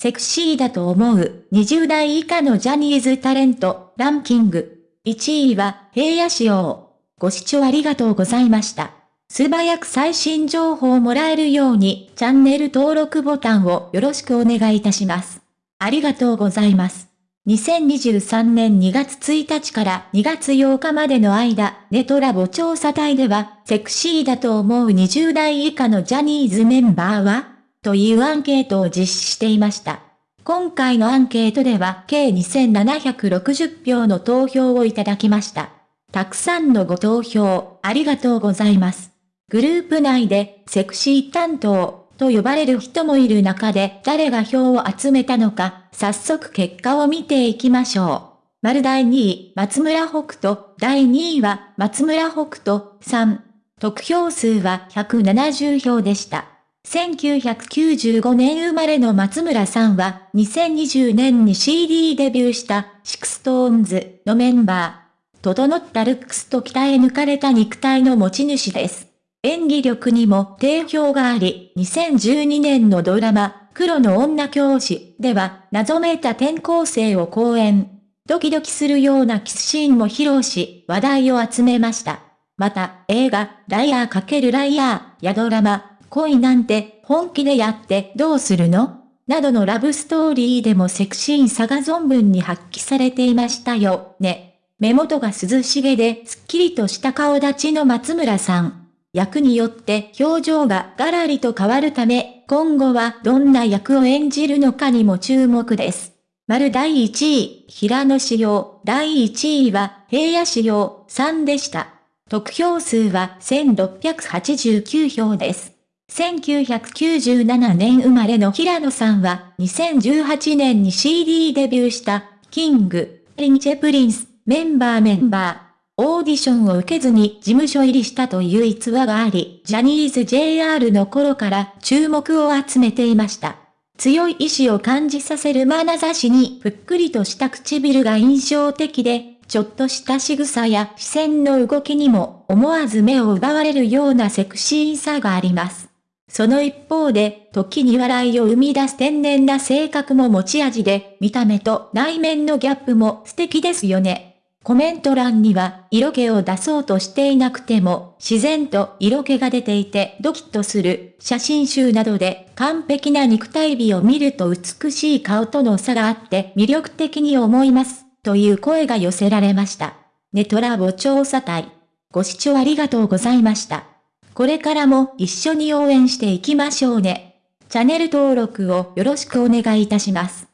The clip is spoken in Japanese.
セクシーだと思う20代以下のジャニーズタレントランキング。1位は平野仕様。ご視聴ありがとうございました。素早く最新情報をもらえるようにチャンネル登録ボタンをよろしくお願いいたします。ありがとうございます。2023年2月1日から2月8日までの間、ネトラボ調査隊では、セクシーだと思う20代以下のジャニーズメンバーはというアンケートを実施していました。今回のアンケートでは計2760票の投票をいただきました。たくさんのご投票、ありがとうございます。グループ内でセクシー担当と呼ばれる人もいる中で誰が票を集めたのか、早速結果を見ていきましょう。丸第2位、松村北斗、第2位は松村北斗3。得票数は170票でした。1995年生まれの松村さんは2020年に CD デビューした SixTONES のメンバー。整ったルックスと鍛え抜かれた肉体の持ち主です。演技力にも定評があり、2012年のドラマ、黒の女教師では、謎めいた転校生を好演。ドキドキするようなキスシーンも披露し、話題を集めました。また、映画、ライアー×ライアーやドラマ、恋なんて本気でやってどうするの？などのラブストーリーでもセクシーさが存分に発揮されていましたよ、ね。目元が涼しげで、すっきりとした顔立ちの松村さん。役によって表情がガラリと変わるため、今後はどんな役を演じるのかにも注目です。丸第1位、平野仕様、第1位は平野仕様3でした。得票数は1689票です。1997年生まれの平野さんは2018年に CD デビューした King & Prince、メンバーメンバー、オーディションを受けずに事務所入りしたという逸話があり、ジャニーズ JR の頃から注目を集めていました。強い意志を感じさせる眼差しにぷっくりとした唇が印象的で、ちょっとした仕草や視線の動きにも思わず目を奪われるようなセクシーさがあります。その一方で、時に笑いを生み出す天然な性格も持ち味で、見た目と内面のギャップも素敵ですよね。コメント欄には、色気を出そうとしていなくても、自然と色気が出ていてドキッとする写真集などで完璧な肉体美を見ると美しい顔との差があって魅力的に思います。という声が寄せられました。ネトラボ調査隊。ご視聴ありがとうございました。これからも一緒に応援していきましょうね。チャンネル登録をよろしくお願いいたします。